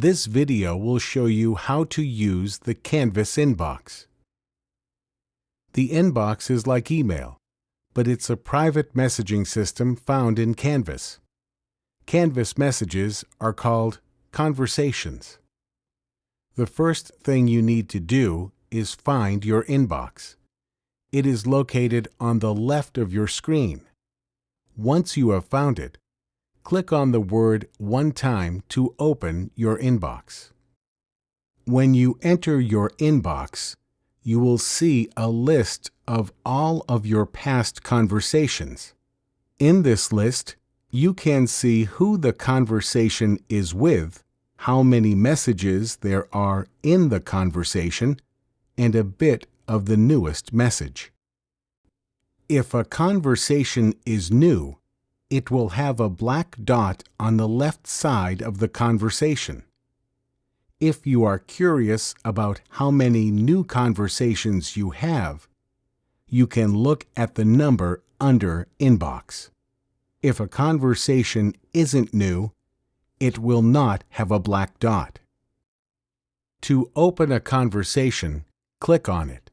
This video will show you how to use the Canvas inbox. The inbox is like email, but it's a private messaging system found in Canvas. Canvas messages are called conversations. The first thing you need to do is find your inbox. It is located on the left of your screen. Once you have found it, click on the word one time to open your inbox. When you enter your inbox, you will see a list of all of your past conversations. In this list, you can see who the conversation is with, how many messages there are in the conversation, and a bit of the newest message. If a conversation is new, it will have a black dot on the left side of the conversation. If you are curious about how many new conversations you have, you can look at the number under Inbox. If a conversation isn't new, it will not have a black dot. To open a conversation, click on it.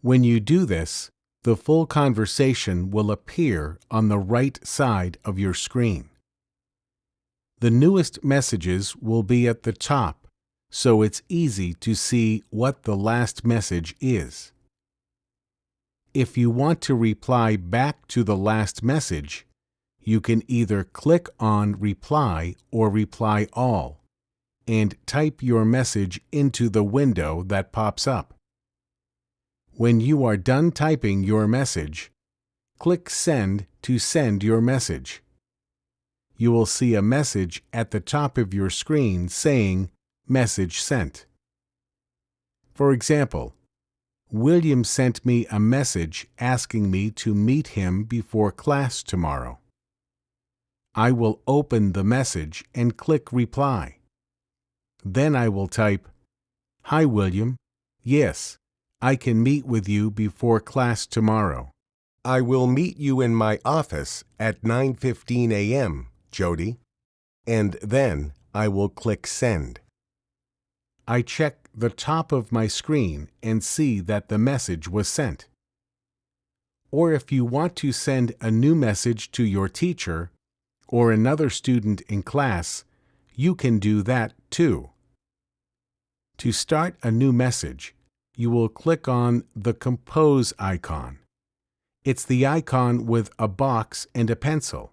When you do this, the full conversation will appear on the right side of your screen. The newest messages will be at the top, so it's easy to see what the last message is. If you want to reply back to the last message, you can either click on Reply or Reply All and type your message into the window that pops up. When you are done typing your message, click Send to send your message. You will see a message at the top of your screen saying Message Sent. For example, William sent me a message asking me to meet him before class tomorrow. I will open the message and click Reply. Then I will type, Hi William, yes, I can meet with you before class tomorrow. I will meet you in my office at 9:15 a.m., Jody. And then I will click send. I check the top of my screen and see that the message was sent. Or if you want to send a new message to your teacher or another student in class, you can do that too. To start a new message, you will click on the Compose icon. It's the icon with a box and a pencil.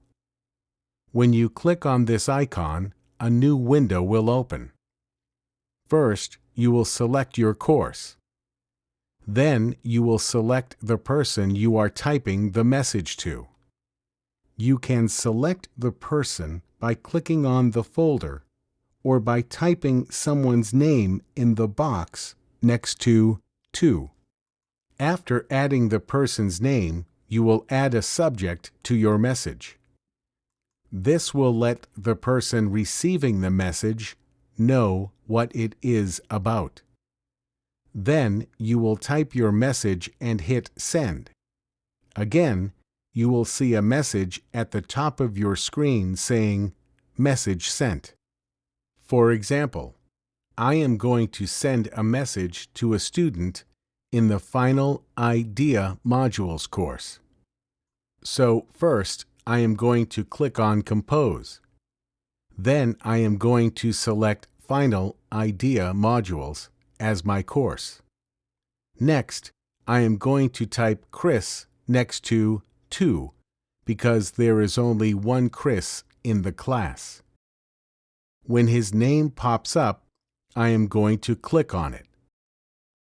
When you click on this icon, a new window will open. First, you will select your course. Then you will select the person you are typing the message to. You can select the person by clicking on the folder or by typing someone's name in the box next to to. After adding the person's name, you will add a subject to your message. This will let the person receiving the message know what it is about. Then you will type your message and hit Send. Again, you will see a message at the top of your screen saying Message Sent. For example, I am going to send a message to a student in the final IDEA modules course. So first, I am going to click on Compose. Then I am going to select Final IDEA modules as my course. Next, I am going to type Chris next to 2 because there is only one Chris in the class. When his name pops up, I am going to click on it.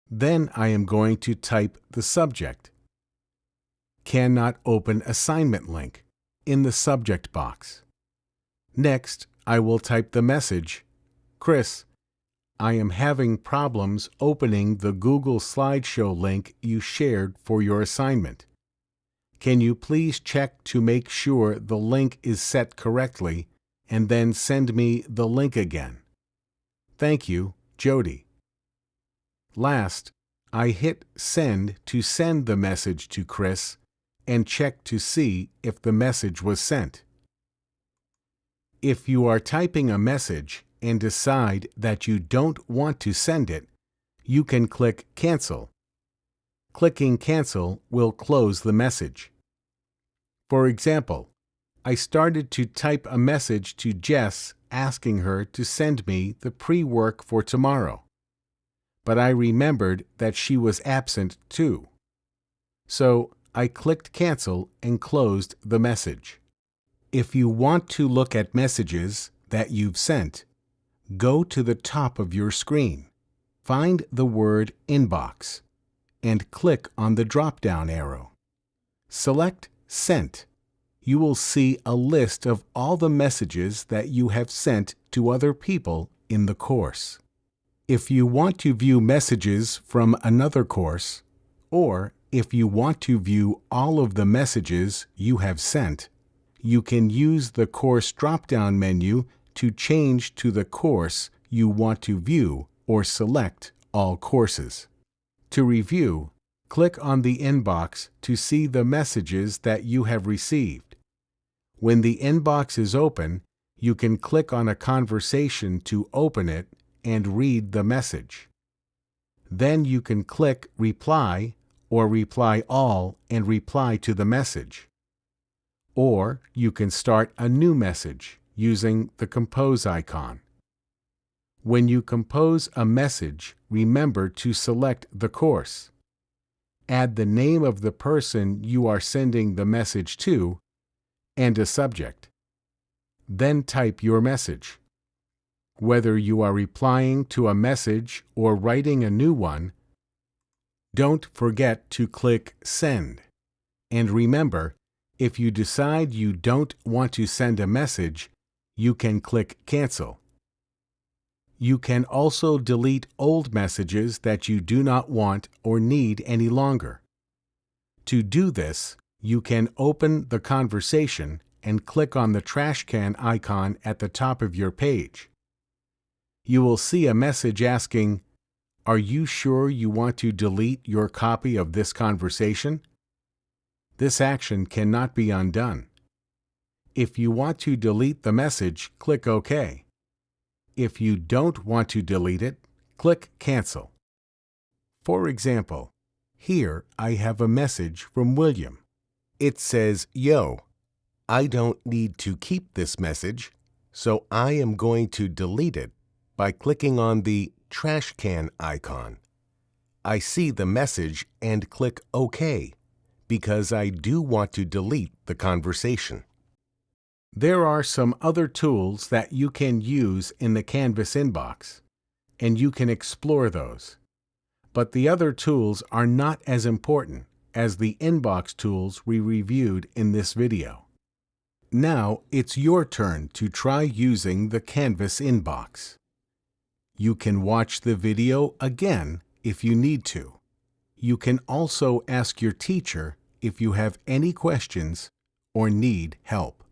Then I am going to type the subject. Cannot open assignment link in the subject box. Next, I will type the message, Chris, I am having problems opening the Google Slideshow link you shared for your assignment. Can you please check to make sure the link is set correctly and then send me the link again? Thank you, Jody. Last, I hit Send to send the message to Chris and check to see if the message was sent. If you are typing a message, and decide that you don't want to send it, you can click Cancel. Clicking Cancel will close the message. For example, I started to type a message to Jess asking her to send me the pre-work for tomorrow. But I remembered that she was absent too. So I clicked Cancel and closed the message. If you want to look at messages that you've sent, go to the top of your screen, find the word Inbox, and click on the drop-down arrow. Select Sent. You will see a list of all the messages that you have sent to other people in the course. If you want to view messages from another course, or if you want to view all of the messages you have sent, you can use the course drop-down menu to change to the course you want to view or select all courses. To review, click on the inbox to see the messages that you have received. When the inbox is open, you can click on a conversation to open it and read the message. Then you can click Reply or Reply All and reply to the message. Or you can start a new message using the Compose icon. When you compose a message, remember to select the course. Add the name of the person you are sending the message to and a subject. Then type your message. Whether you are replying to a message or writing a new one, don't forget to click Send. And remember, if you decide you don't want to send a message, you can click Cancel. You can also delete old messages that you do not want or need any longer. To do this, you can open the conversation and click on the trash can icon at the top of your page. You will see a message asking, Are you sure you want to delete your copy of this conversation? This action cannot be undone. If you want to delete the message, click OK. If you don't want to delete it, click Cancel. For example, here I have a message from William. It says, Yo, I don't need to keep this message, so I am going to delete it by clicking on the trash can icon. I see the message and click OK because I do want to delete the conversation. There are some other tools that you can use in the Canvas inbox, and you can explore those. But the other tools are not as important as the inbox tools we reviewed in this video. Now it's your turn to try using the Canvas inbox. You can watch the video again if you need to. You can also ask your teacher if you have any questions or need help.